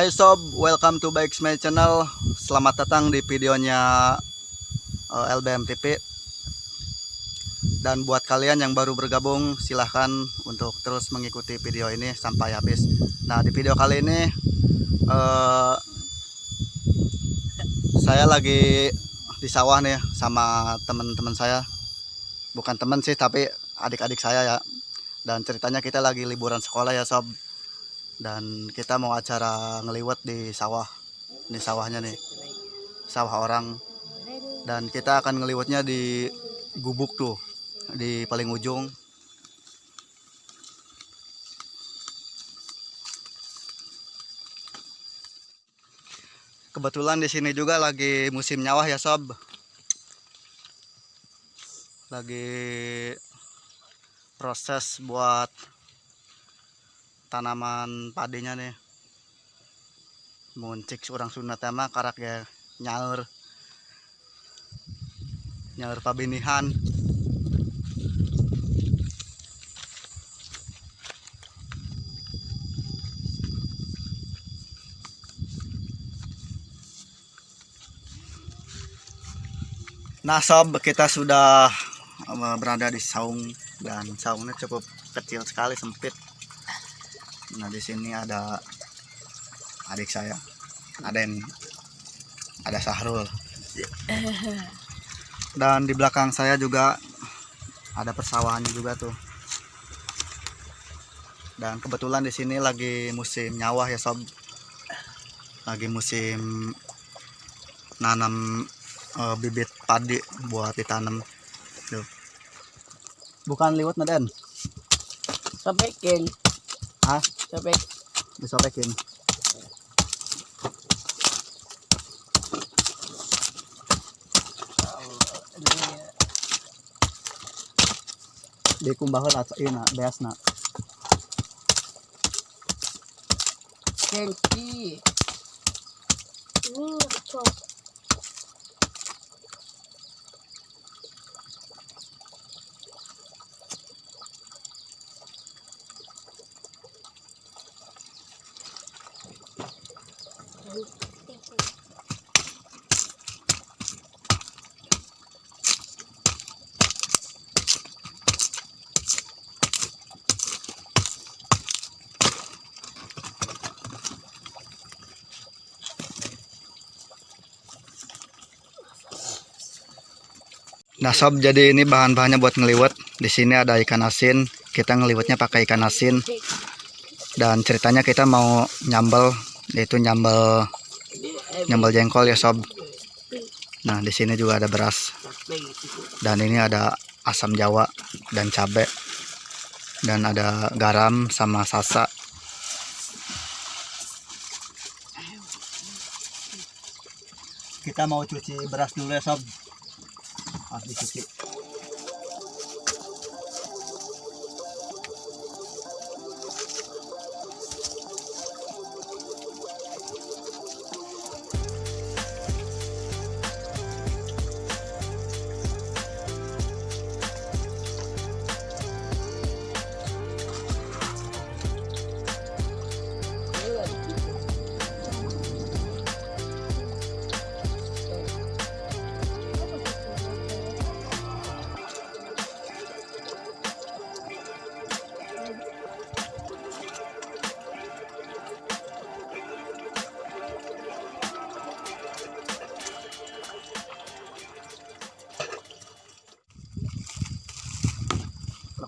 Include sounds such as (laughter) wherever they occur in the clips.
Hai sob, welcome to Bikes My Channel. Selamat datang di videonya eh, LBM TV. Dan buat kalian yang baru bergabung, silahkan untuk terus mengikuti video ini sampai habis. Nah, di video kali ini eh, saya lagi di sawah nih sama teman-teman saya. Bukan teman sih, tapi adik-adik saya ya. Dan ceritanya kita lagi liburan sekolah ya sob dan kita mau acara ngeliwet di sawah ini sawahnya nih sawah orang. Dan kita akan ngeliwetnya di gubuk tuh di paling ujung. Kebetulan di sini juga lagi musim nyawah ya sob. Lagi proses buat tanaman padinya nih. Muncik orang sunat mah karak ya nyaur nyaur pabinihan. Nah sob kita sudah eh, berada di saung. Dan saungnya cukup kecil sekali sempit Nah di sini ada adik saya, ada yang ada Sahrul. (laughs) Dan di belakang saya juga ada persawahannya juga tuh. Dan kebetulan di sini lagi musim nyawah ya sob. Lagi musim nanam uh, bibit padi buat ditanam. Tuh. Bukan liwat naden. Sabikin. Hah? Sabik. Disorekin. Di kumbahan at ina, beas na. Kenki. Nah sob, jadi ini bahan-bahannya buat ngeliwet. Di sini ada ikan asin. Kita ngeliwetnya pakai ikan asin. Dan ceritanya kita mau nyambel, yaitu nyambel nyambel jengkol ya sob. Nah di sini juga ada beras. Dan ini ada asam jawa dan cabai. Dan ada garam sama sasa. Kita mau cuci beras dulu ya sob at just it's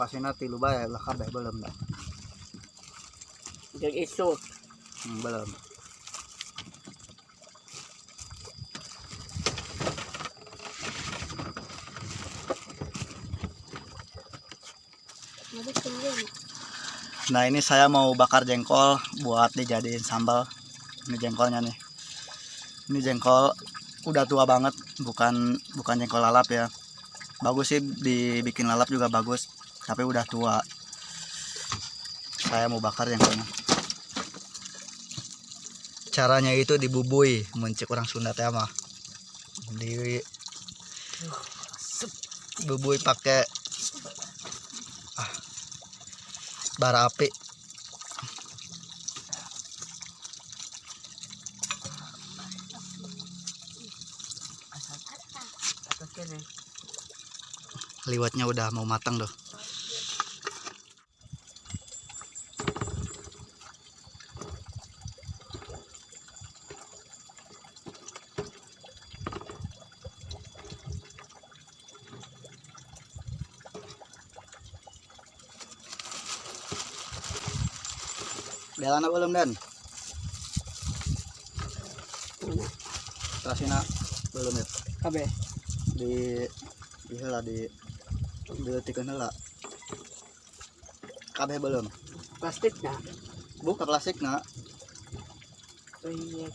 lokasinya tilu bae lah kabeh belum dah Yung iso. hmm, belum Nah ini saya mau bakar jengkol buat dijadiin sambal. Ini jengkolnya nih. Ini jengkol udah tua banget, bukan bukan jengkol lalap ya. Bagus sih dibikin lalap juga bagus, tapi udah tua. Saya mau bakar yang kena. caranya itu dibubui mencik orang Sunda tema mah. Di bubui pakai ah, bara api. Liwatnya udah mau matang loh Jalan apa belum Dan? Terasina belum ya? Kabe. Di di heula di dileutikeun heula. Kabeh belum. Plastik na. Buka plastik na. Proyek.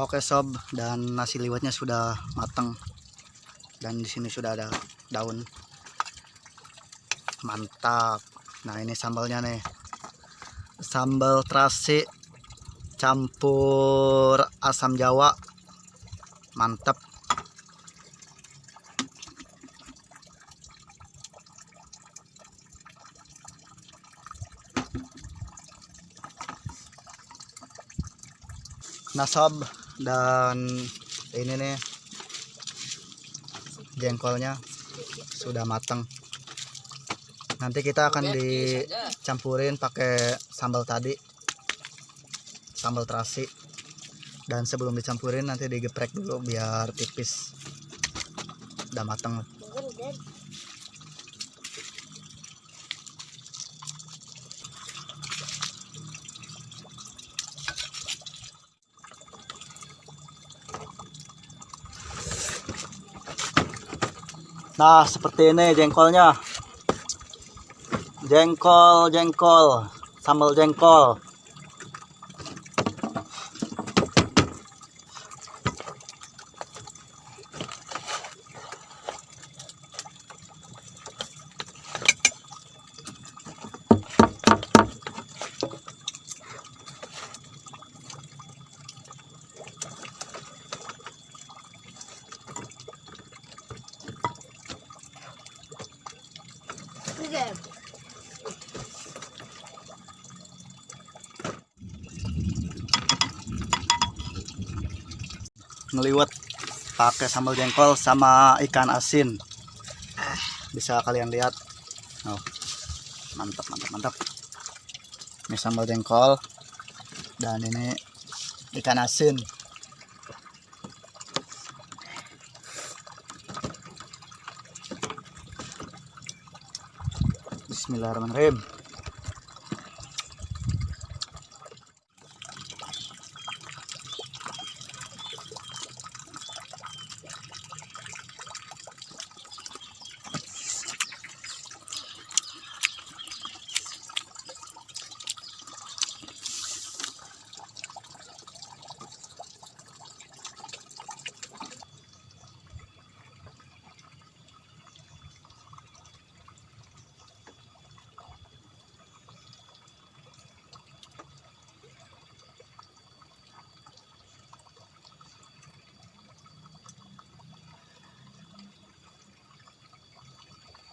Oke sob, dan nasi liwetnya sudah matang. Dan di sini sudah ada daun. Mantap. Nah, ini sambalnya nih. Sambal terasi campur asam jawa. Mantap. Nah sob, dan ini nih jengkolnya sudah matang nanti kita akan dicampurin pakai sambal tadi sambal terasi. Dan sebelum dicampurin nanti digeprek dulu biar tipis. Udah matang Nah, seperti ini jengkolnya. Jengkol, jengkol, sambal jengkol. Ngeliwet pakai sambal jengkol sama ikan asin. Bisa kalian lihat. Oh, mantap mantap mantap. Ini sambal jengkol. Dan ini ikan asin Bismillahirrahmanirrahim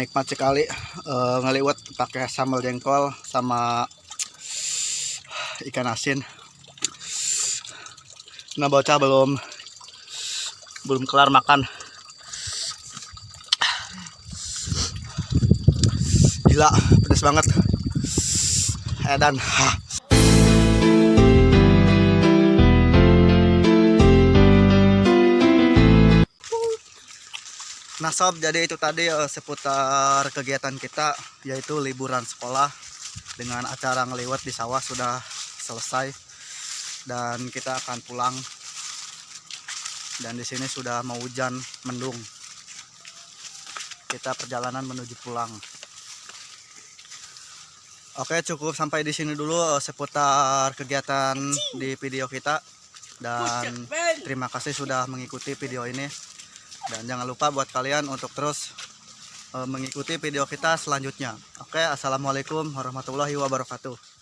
nikmat sekali eh, ngeliwat pakai sambal jengkol sama ikan asin. Nah bocah belum belum kelar makan. Gila pedas banget. Edan. Hah. Nah sob, jadi itu tadi eh, seputar kegiatan kita yaitu liburan sekolah dengan acara ngeliwat di sawah sudah selesai dan kita akan pulang dan di sini sudah mau hujan mendung. Kita perjalanan menuju pulang. Oke cukup sampai di sini dulu eh, seputar kegiatan di video kita dan terima kasih sudah mengikuti video ini. Dan jangan lupa buat kalian untuk terus eh, mengikuti video kita selanjutnya. Oke, assalamualaikum warahmatullahi wabarakatuh.